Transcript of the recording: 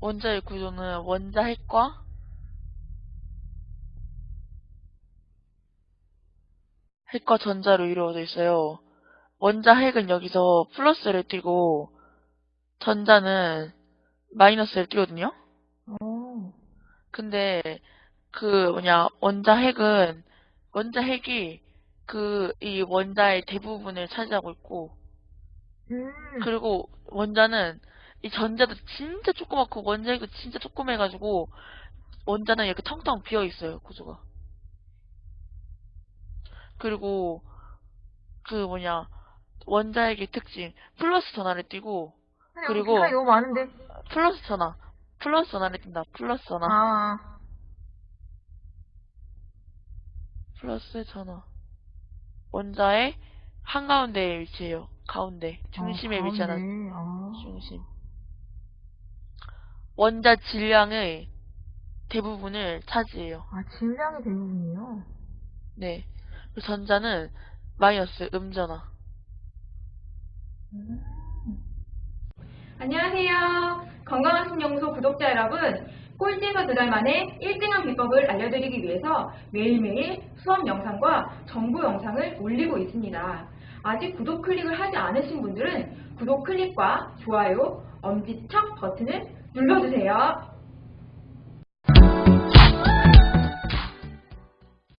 원자의 구조는 원자 핵과 핵과 전자로 이루어져 있어요. 원자 핵은 여기서 플러스를 띄고 전자는 마이너스를 띄거든요. 어. 근데 그 뭐냐 원자 핵은 원자 핵이 그 이 원자의 대부분을 차지하고 있고 음. 그리고 원자는 이 전자도 진짜 조그맣고 원자 핵도 진짜 조그매가지고 원자는 이렇게 텅텅 비어 있어요 구조가. 그리고 그 뭐냐 원자 핵의 특징 플러스 전하를 띄고 그리고-. 플러스 전하 플러스 전하를 띈다 플러스 전하 아. 플러스 전하 원자의 한가운데에 위치해요 가운데 중심에 아, 위치하는. 아. 중심 원자 질량의 대부분을 차지해요 아, 질량의 대부분이요? 네 그리고 전자는 마이너스 음전하 음. 안녕하세요. 건강한 신영소 구독자 여러분. 꼴찌에서 두 달 만에 1등한 비법을 알려드리기 위해서 매일매일 수업 영상과 정보 영상을 올리고 있습니다. 아직 구독 클릭을 하지 않으신 분들은 구독 클릭과 좋아요, 엄지척 버튼을 눌러주세요.